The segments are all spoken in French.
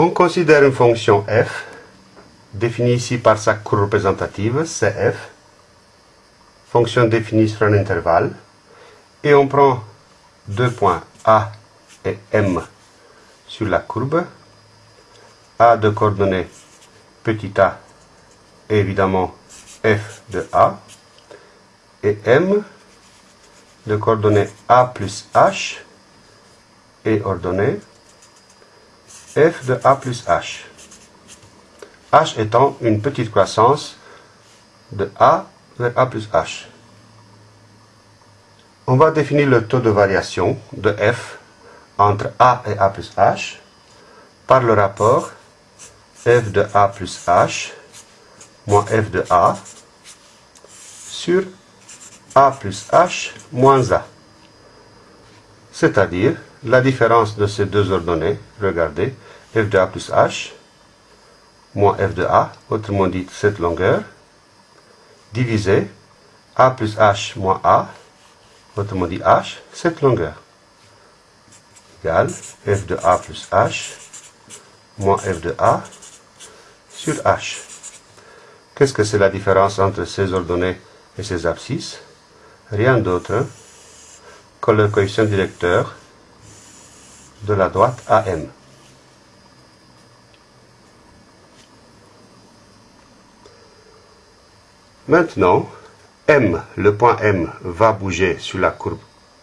On considère une fonction f, définie ici par sa courbe représentative, cf, fonction définie sur un intervalle, et on prend deux points A et M sur la courbe, A de coordonnées petit a et évidemment f de A, et M de coordonnées A plus H et ordonnées f de A plus H. H étant une petite croissance de A vers A plus H. On va définir le taux de variation de f entre A et A plus H par le rapport f de A plus H moins f de A sur A plus H moins A. C'est-à-dire la différence de ces deux ordonnées, regardez, f de A plus H moins f de A, autrement dit cette longueur, divisé A plus H moins A, autrement dit H, cette longueur, égale f de A plus H moins f de A sur H. Qu'est-ce que c'est la différence entre ces ordonnées et ces abscisses? Rien d'autre que le coefficient directeur de la droite AM. Maintenant, M, le point M, va bouger sur la courbe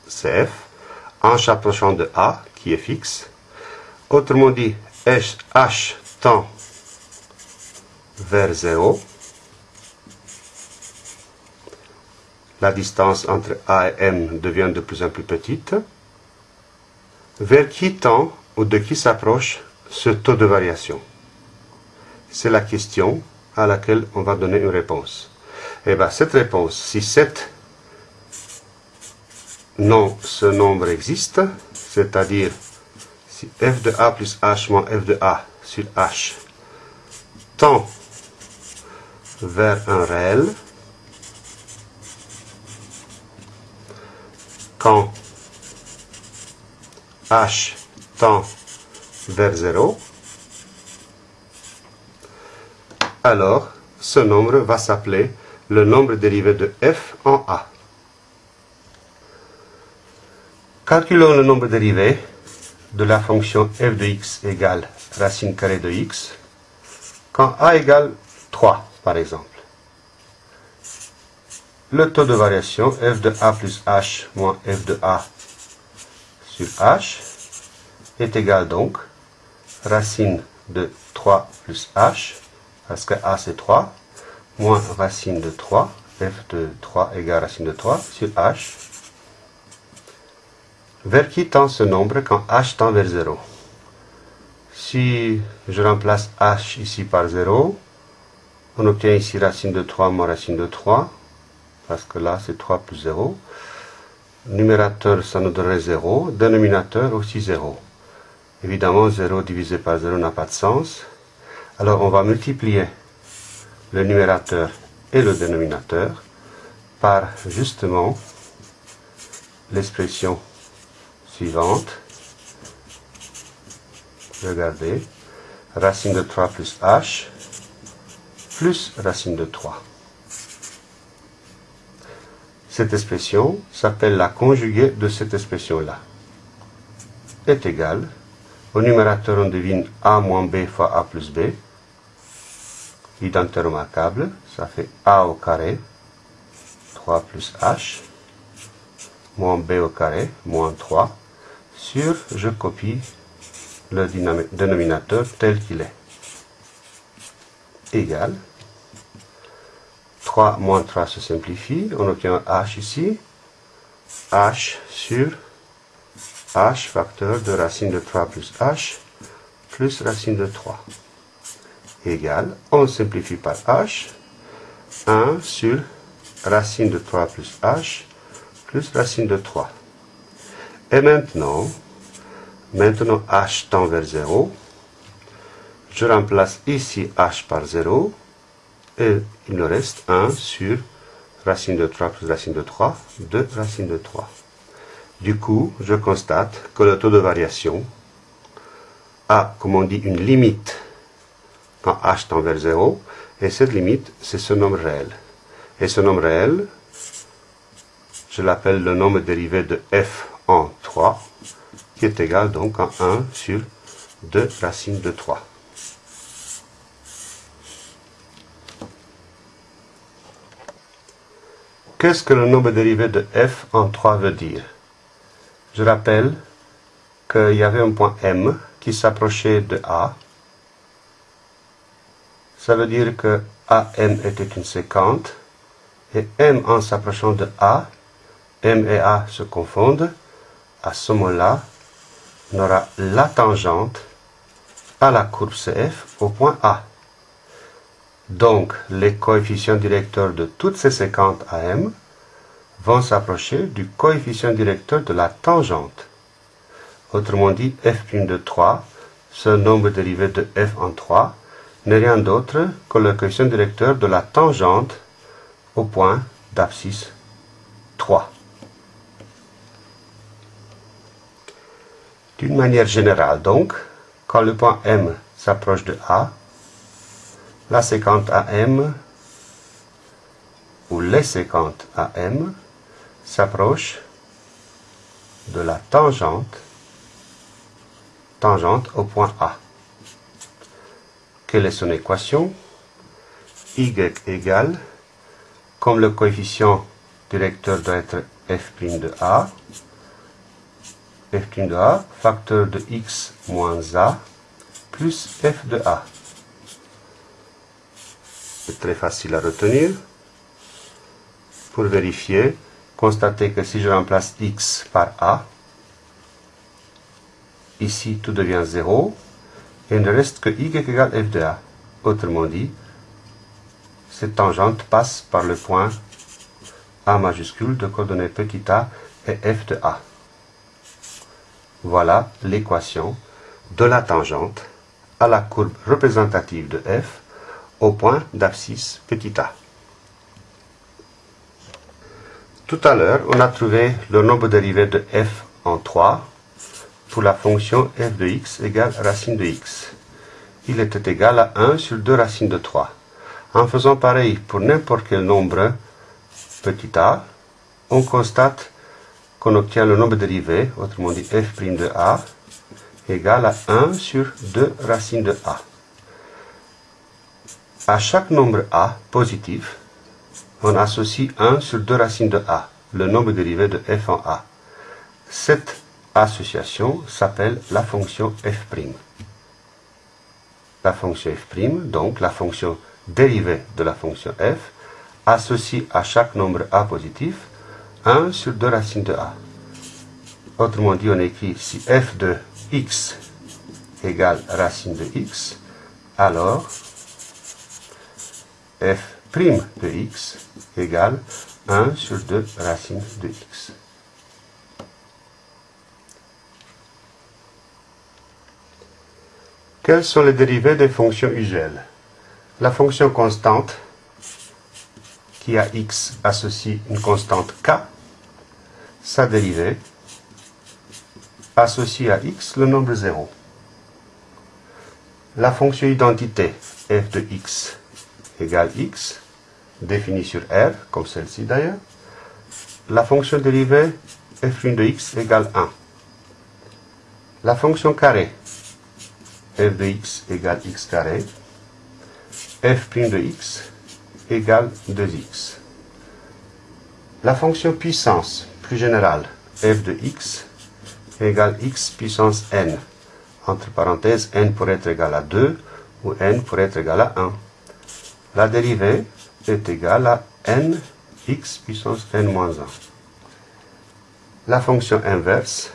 CF en s'approchant de A, qui est fixe. Autrement dit, H tend vers 0. La distance entre A et M devient de plus en plus petite. Vers qui tend ou de qui s'approche ce taux de variation? C'est la question à laquelle on va donner une réponse. Eh bien cette réponse, si cette non, ce nombre existe, c'est-à-dire si f de a plus h moins f de a sur h tend vers un réel, quand h tend vers 0, alors ce nombre va s'appeler le nombre dérivé de f en a. Calculons le nombre dérivé de la fonction f de x égale racine carrée de x quand a égale 3, par exemple. Le taux de variation f de a plus h moins f de a sur h est égal donc racine de 3 plus h, parce que a c'est 3, moins racine de 3, f de 3 égale racine de 3 sur h. Vers qui tend ce nombre quand h tend vers 0 Si je remplace h ici par 0, on obtient ici racine de 3 moins racine de 3, parce que là c'est 3 plus 0. Numérateur, ça nous donnerait 0. Dénominateur aussi 0. Évidemment, 0 divisé par 0 n'a pas de sens. Alors on va multiplier le numérateur et le dénominateur par justement l'expression suivante. Regardez, racine de 3 plus h plus racine de 3. Cette expression s'appelle la conjuguée de cette expression-là. Est égale, au numérateur on devine a moins b fois a plus b, Identité remarquable, ça fait a au carré, 3 plus h, moins b au carré, moins 3, sur, je copie le dénominateur tel qu'il est, égal, 3 moins 3 se simplifie, on obtient h ici, h sur h facteur de racine de 3 plus h plus racine de 3 égale, on simplifie par h, 1 sur racine de 3 plus h plus racine de 3. Et maintenant, maintenant h tend vers 0. Je remplace ici h par 0 et il nous reste 1 sur racine de 3 plus racine de 3, 2 racine de 3. Du coup, je constate que le taux de variation a, comme on dit, une limite quand h tend vers 0, et cette limite, c'est ce nombre réel. Et ce nombre réel, je l'appelle le nombre dérivé de f en 3, qui est égal donc à 1 sur 2 racines de 3. Qu'est-ce que le nombre dérivé de f en 3 veut dire? Je rappelle qu'il y avait un point M qui s'approchait de A. Ça veut dire que AM était une séquente et M en s'approchant de A, M et A se confondent. À ce moment-là, on aura la tangente à la courbe CF au point A. Donc, les coefficients directeurs de toutes ces séquentes AM vont s'approcher du coefficient directeur de la tangente. Autrement dit, f' de 3, ce nombre dérivé de f en 3, n'est rien d'autre que le coefficient directeur de la tangente au point d'abscisse 3. D'une manière générale donc, quand le point M s'approche de A, la séquente AM ou les séquentes AM s'approchent de la tangente, tangente au point A. Quelle est son équation y égale, comme le coefficient directeur doit être f' de A, f' de A, facteur de x moins A, plus f de A. C'est très facile à retenir. Pour vérifier, constatez que si je remplace x par a, ici tout devient 0, et il ne reste que y égale f de a. Autrement dit, cette tangente passe par le point a majuscule de coordonnées petit a et f de a. Voilà l'équation de la tangente à la courbe représentative de f au point d'abscisse petit a. Tout à l'heure, on a trouvé le nombre dérivé de f en 3 pour la fonction f de x égale racine de x. Il était égal à 1 sur 2 racines de 3. En faisant pareil pour n'importe quel nombre petit a, on constate qu'on obtient le nombre dérivé, autrement dit f' de a, égal à 1 sur 2 racines de a à chaque nombre a positif, on associe 1 sur 2 racines de a, le nombre dérivé de f en a. Cette association s'appelle la fonction f'. La fonction f', donc la fonction dérivée de la fonction f, associe à chaque nombre a positif 1 sur 2 racines de a. Autrement dit, on écrit si f de x égale racine de x, alors f' de x égale 1 sur 2 racines de x. Quelles sont les dérivées des fonctions usuelles La fonction constante, qui a x associe une constante k, sa dérivée associe à x le nombre 0. La fonction identité f de x égale x, définie sur R, comme celle-ci d'ailleurs, la fonction dérivée f' de x égale 1. La fonction carré, f de x égale x carré, f' de x égale 2x. La fonction puissance, plus générale, f de x égale x puissance n, entre parenthèses n pour être égal à 2 ou n pour être égal à 1 la dérivée est égale à n x puissance n moins 1. La fonction inverse,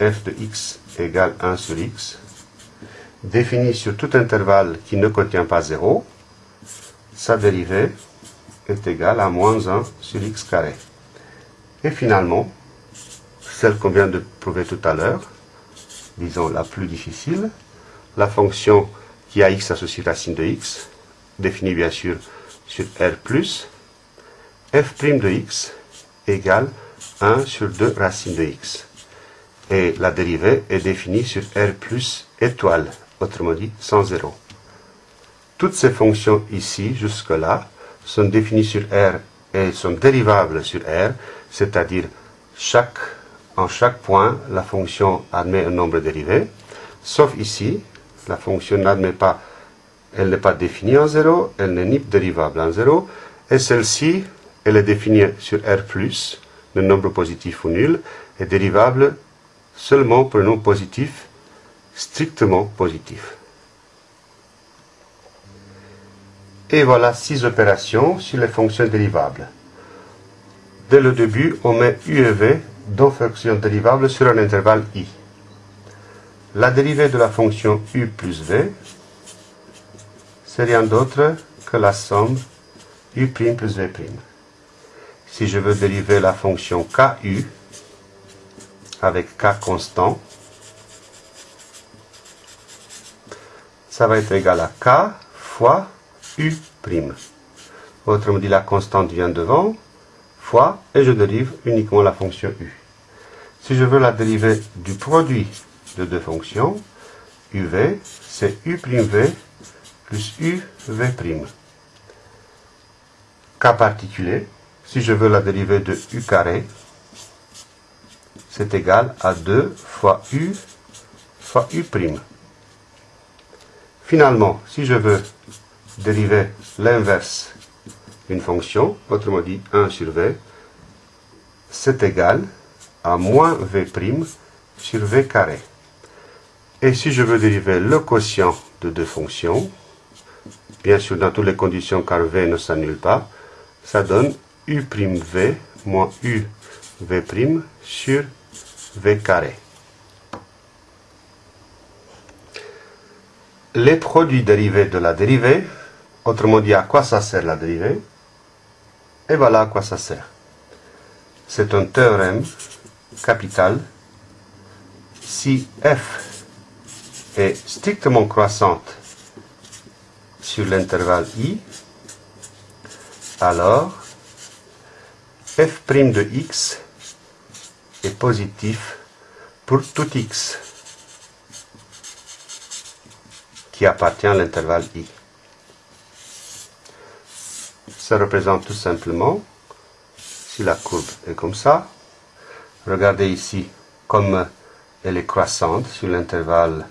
f de x égale 1 sur x, définie sur tout intervalle qui ne contient pas 0, sa dérivée est égale à moins 1 sur x carré. Et finalement, celle qu'on vient de prouver tout à l'heure, disons la plus difficile, la fonction qui a x associé racine de x, défini bien sûr sur R+, f' de x égale 1 sur 2 racines de x. Et la dérivée est définie sur R plus étoile, autrement dit sans zéro. Toutes ces fonctions ici, jusque-là, sont définies sur R et sont dérivables sur R, c'est-à-dire en chaque point, la fonction admet un nombre dérivé, sauf ici, la fonction n'admet pas, elle n'est pas définie en 0, elle n'est ni dérivable en 0, et celle-ci, elle est définie sur R+, le nombre positif ou nul, est dérivable seulement pour un nombre positif, strictement positif. Et voilà six opérations sur les fonctions dérivables. Dès le début, on met u et v, deux fonctions dérivables sur un intervalle i. La dérivée de la fonction u plus v, c'est rien d'autre que la somme u' plus v'. Si je veux dériver la fonction ku avec k constant, ça va être égal à k fois u'. Autrement dit, la constante vient devant, fois, et je dérive uniquement la fonction u. Si je veux la dériver du produit de deux fonctions, uv, c'est u'v plus uv'. Cas particulier, si je veux la dérivée de u carré, c'est égal à 2 fois u fois u'. Finalement, si je veux dériver l'inverse d'une fonction, autrement dit 1 sur v, c'est égal à moins v' sur v carré. Et si je veux dériver le quotient de deux fonctions, bien sûr dans toutes les conditions car v ne s'annule pas, ça donne u'v moins uv' sur v carré. Les produits dérivés de la dérivée, autrement dit à quoi ça sert la dérivée, et voilà à quoi ça sert. C'est un théorème capital si f est strictement croissante sur l'intervalle i, alors f' de x est positif pour tout x qui appartient à l'intervalle i. Ça représente tout simplement, si la courbe est comme ça, regardez ici comme elle est croissante sur l'intervalle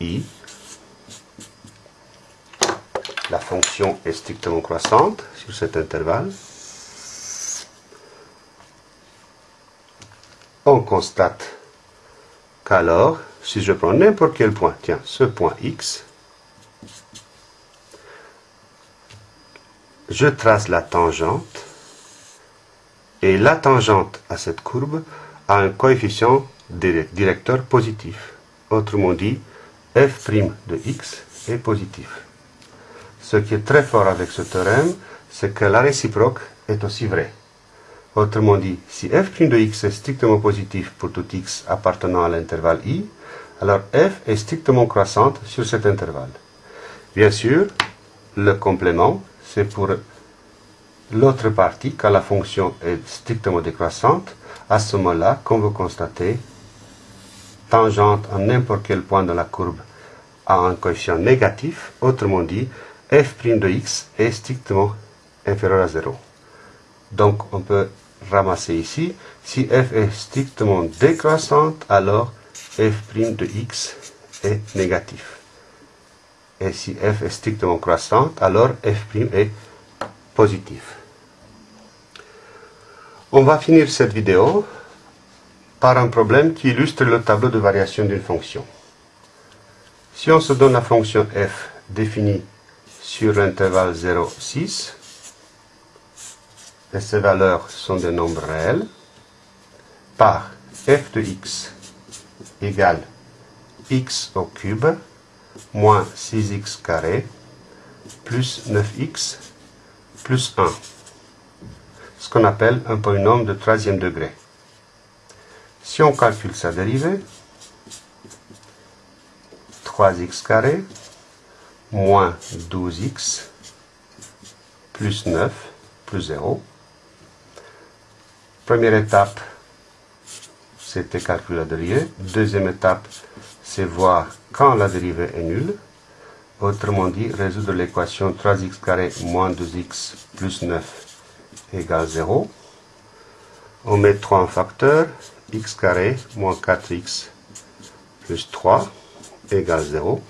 i. La fonction est strictement croissante sur cet intervalle. On constate qu'alors, si je prends n'importe quel point, tiens, ce point x, je trace la tangente, et la tangente à cette courbe a un coefficient directeur positif. Autrement dit, f' de x est positif. Ce qui est très fort avec ce théorème, c'est que la réciproque est aussi vraie. Autrement dit, si f' de x est strictement positif pour tout x appartenant à l'intervalle i, alors f est strictement croissante sur cet intervalle. Bien sûr, le complément, c'est pour l'autre partie, quand la fonction est strictement décroissante, à ce moment-là, comme vous constatez, tangente à n'importe quel point de la courbe a un coefficient négatif, autrement dit, f' de x est strictement inférieur à 0. Donc on peut ramasser ici, si f est strictement décroissante, alors f' de x est négatif. Et si f est strictement croissante, alors f' est positif. On va finir cette vidéo par un problème qui illustre le tableau de variation d'une fonction. Si on se donne la fonction f définie sur l'intervalle 0, 6, et ces valeurs sont des nombres réels, par f de x égale x au cube moins 6x carré plus 9x plus 1, ce qu'on appelle un polynôme de troisième degré. Si on calcule sa dérivée, 3x carré moins 12x plus 9 plus 0. Première étape, c'était calculer la dérivée. Deuxième étape, c'est voir quand la dérivée est nulle. Autrement dit, résoudre l'équation 3x carré moins 2x plus 9 égale 0. On met 3 en facteur, x carré moins 4x plus 3 égale 0.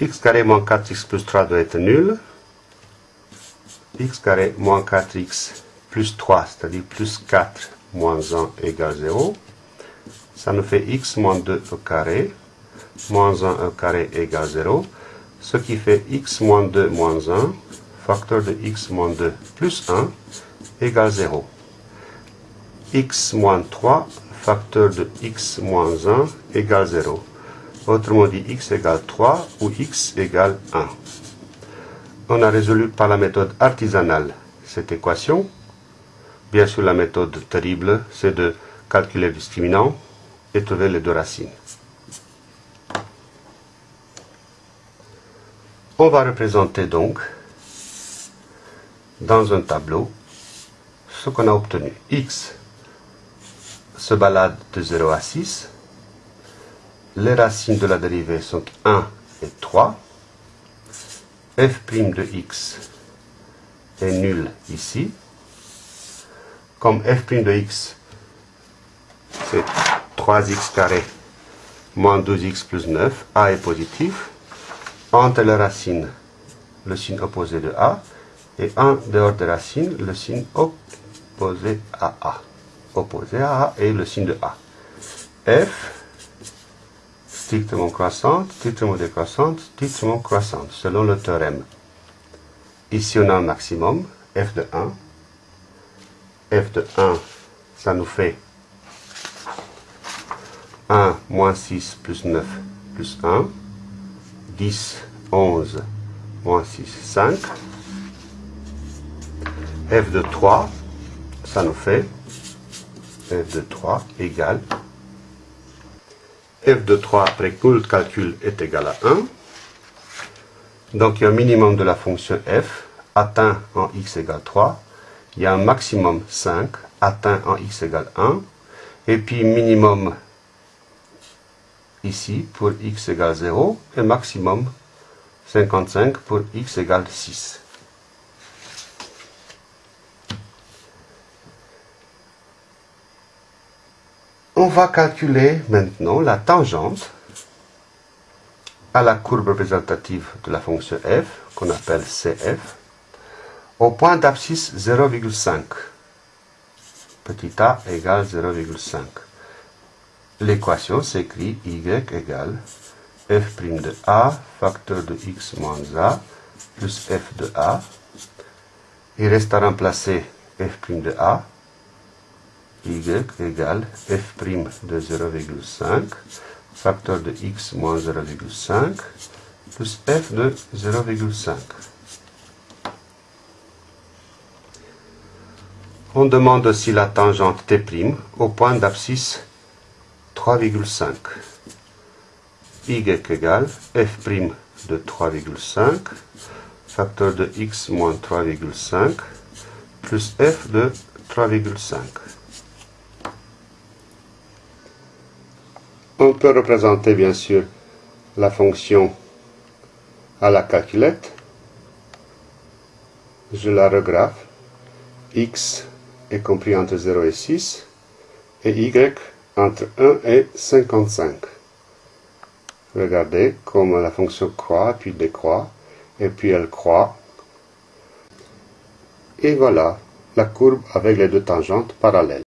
x carré moins 4x plus 3 doit être nul. x carré moins 4x plus 3, c'est-à-dire plus 4 moins 1 égale 0. Ça nous fait x moins 2 au carré, moins 1 au carré égale 0, ce qui fait x moins 2 moins 1, facteur de x moins 2 plus 1, égale 0. x moins 3, facteur de x moins 1, égale 0. Autrement dit, x égale 3 ou x égale 1. On a résolu par la méthode artisanale cette équation. Bien sûr, la méthode terrible, c'est de calculer le discriminant et trouver les deux racines. On va représenter donc dans un tableau ce qu'on a obtenu. x se balade de 0 à 6. Les racines de la dérivée sont 1 et 3. f' de x est nul ici. Comme f' de x, c'est 3x carré moins 12x plus 9, a est positif. Entre les racines, le signe opposé de a, et en dehors des racines, le signe opposé à a. Opposé à a et le signe de a. f, strictement croissante, strictement décroissante, strictement croissante, selon le théorème. Ici, on a un maximum, f de 1. F de 1, ça nous fait 1 moins 6 plus 9 plus 1. 10, 11, moins 6, 5. f de 3, ça nous fait f de 3 égale f de 3 après tout le calcul est égal à 1. Donc il y a un minimum de la fonction f atteint en x égale 3. Il y a un maximum 5 atteint en x égale 1. Et puis minimum ici pour x égale 0 et maximum 55 pour x égale 6. On va calculer maintenant la tangente à la courbe représentative de la fonction f, qu'on appelle CF, au point d'abscisse 0,5. Petit a égale 0,5 l'équation s'écrit y égale f' de a facteur de x moins a plus f de a. Il reste à remplacer f' de a. y égale f' de 0,5 facteur de x moins 0,5 plus f de 0,5. On demande si la tangente T' au point d'abscisse 3,5. y égale f' de 3,5, facteur de x moins 3,5, plus f de 3,5. On peut représenter bien sûr la fonction à la calculette. Je la regraphe. x est compris entre 0 et 6 et y entre 1 et 55. Regardez comme la fonction croît, puis décroît, et puis elle croît. Et voilà la courbe avec les deux tangentes parallèles.